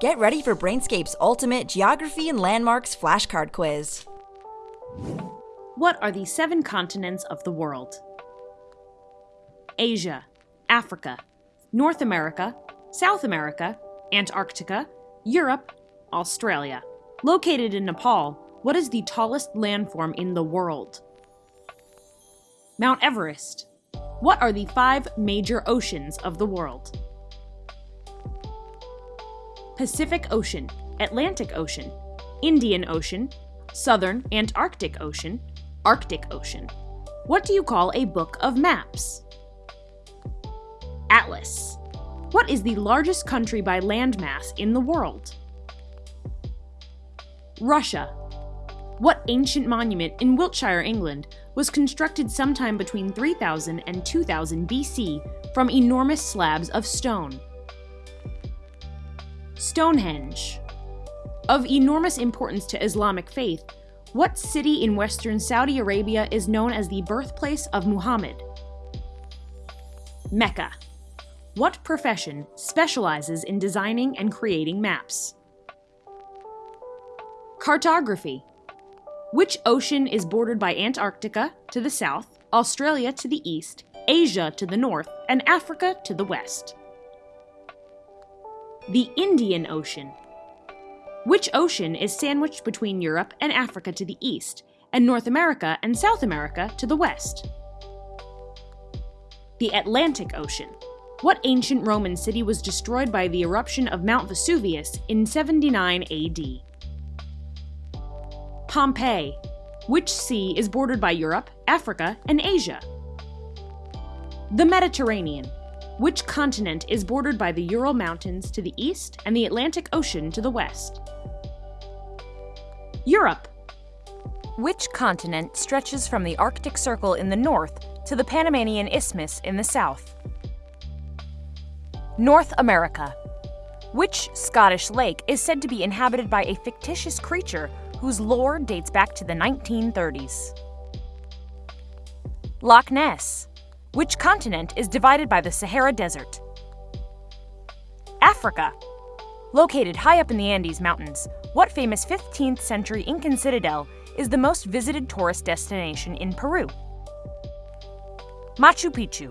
Get ready for Brainscape's ultimate geography and landmarks flashcard quiz. What are the seven continents of the world? Asia, Africa, North America, South America, Antarctica, Europe, Australia. Located in Nepal, what is the tallest landform in the world? Mount Everest. What are the five major oceans of the world? Pacific Ocean, Atlantic Ocean, Indian Ocean, Southern Antarctic Ocean, Arctic Ocean. What do you call a book of maps? Atlas. What is the largest country by landmass in the world? Russia. What ancient monument in Wiltshire, England, was constructed sometime between 3000 and 2000 BC from enormous slabs of stone? Stonehenge. Of enormous importance to Islamic faith, what city in western Saudi Arabia is known as the birthplace of Muhammad? Mecca. What profession specializes in designing and creating maps? Cartography. Which ocean is bordered by Antarctica to the south, Australia to the east, Asia to the north, and Africa to the west? The Indian Ocean. Which ocean is sandwiched between Europe and Africa to the east, and North America and South America to the west? The Atlantic Ocean. What ancient Roman city was destroyed by the eruption of Mount Vesuvius in 79 AD? Pompeii. Which sea is bordered by Europe, Africa, and Asia? The Mediterranean. Which continent is bordered by the Ural Mountains to the east and the Atlantic Ocean to the west? Europe. Which continent stretches from the Arctic Circle in the north to the Panamanian Isthmus in the south? North America. Which Scottish lake is said to be inhabited by a fictitious creature whose lore dates back to the 1930s? Loch Ness. Which continent is divided by the Sahara Desert? Africa. Located high up in the Andes Mountains, what famous 15th century Incan citadel is the most visited tourist destination in Peru? Machu Picchu.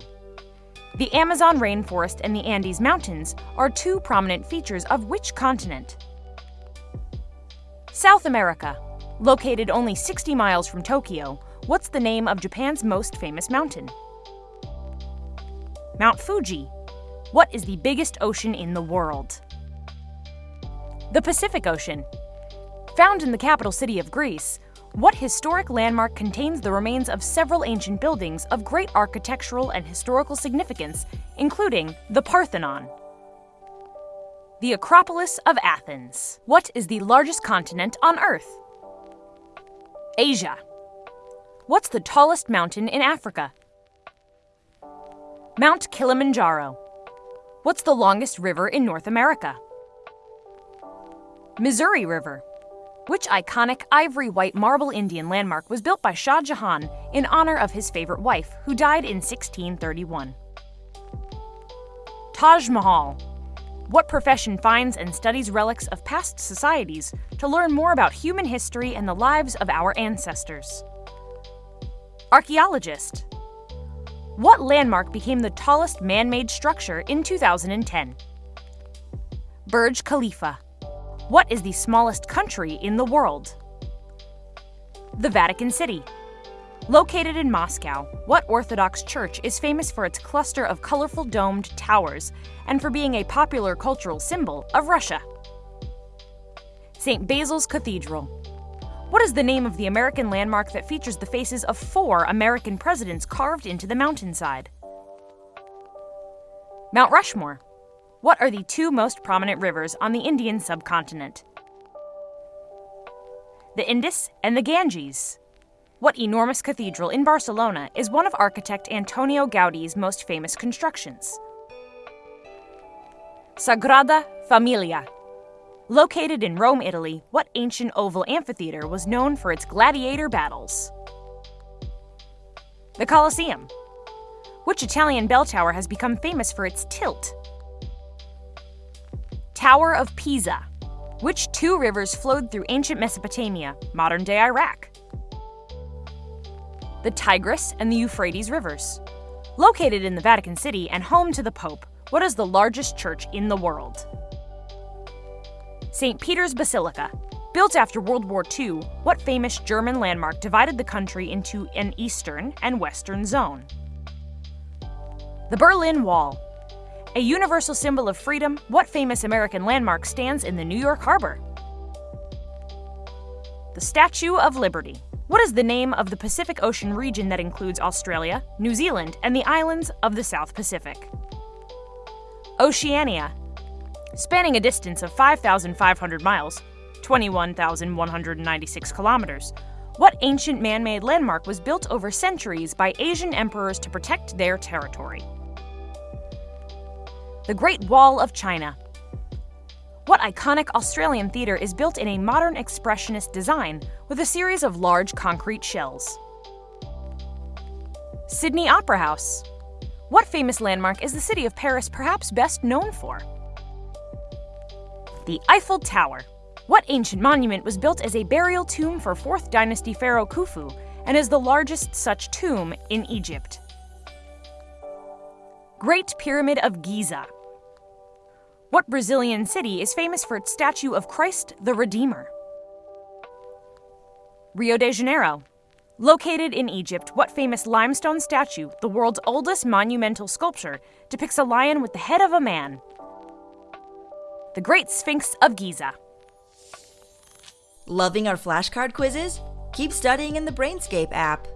The Amazon rainforest and the Andes Mountains are two prominent features of which continent? South America. Located only 60 miles from Tokyo, what's the name of Japan's most famous mountain? Mount Fuji. What is the biggest ocean in the world? The Pacific Ocean. Found in the capital city of Greece, what historic landmark contains the remains of several ancient buildings of great architectural and historical significance, including the Parthenon? The Acropolis of Athens. What is the largest continent on Earth? Asia. What's the tallest mountain in Africa? Mount Kilimanjaro. What's the longest river in North America? Missouri River. Which iconic ivory white marble Indian landmark was built by Shah Jahan in honor of his favorite wife, who died in 1631? Taj Mahal. What profession finds and studies relics of past societies to learn more about human history and the lives of our ancestors? Archaeologist. What landmark became the tallest man made structure in 2010? Burj Khalifa. What is the smallest country in the world? The Vatican City. Located in Moscow, what Orthodox church is famous for its cluster of colorful domed towers and for being a popular cultural symbol of Russia? St. Basil's Cathedral. What is the name of the American landmark that features the faces of four American presidents carved into the mountainside? Mount Rushmore. What are the two most prominent rivers on the Indian subcontinent? The Indus and the Ganges. What enormous cathedral in Barcelona is one of architect Antonio Gaudi's most famous constructions? Sagrada Familia. Located in Rome, Italy, what ancient oval amphitheater was known for its gladiator battles? The Colosseum. Which Italian bell tower has become famous for its tilt? Tower of Pisa. Which two rivers flowed through ancient Mesopotamia, modern day Iraq? The Tigris and the Euphrates rivers. Located in the Vatican City and home to the Pope, what is the largest church in the world? St. Peter's Basilica. Built after World War II, what famous German landmark divided the country into an eastern and western zone? The Berlin Wall. A universal symbol of freedom, what famous American landmark stands in the New York Harbor? The Statue of Liberty. What is the name of the Pacific Ocean region that includes Australia, New Zealand, and the islands of the South Pacific? Oceania. Spanning a distance of 5,500 miles, 21,196 kilometers, what ancient man made landmark was built over centuries by Asian emperors to protect their territory? the Great Wall of China. What iconic Australian theatre is built in a modern expressionist design with a series of large concrete shells? Sydney Opera House. What famous landmark is the city of Paris perhaps best known for? The Eiffel Tower. What ancient monument was built as a burial tomb for 4th dynasty pharaoh Khufu and is the largest such tomb in Egypt? Great Pyramid of Giza. What Brazilian city is famous for its statue of Christ the Redeemer? Rio de Janeiro. Located in Egypt, what famous limestone statue, the world's oldest monumental sculpture, depicts a lion with the head of a man? The Great Sphinx of Giza. Loving our flashcard quizzes? Keep studying in the Brainscape app.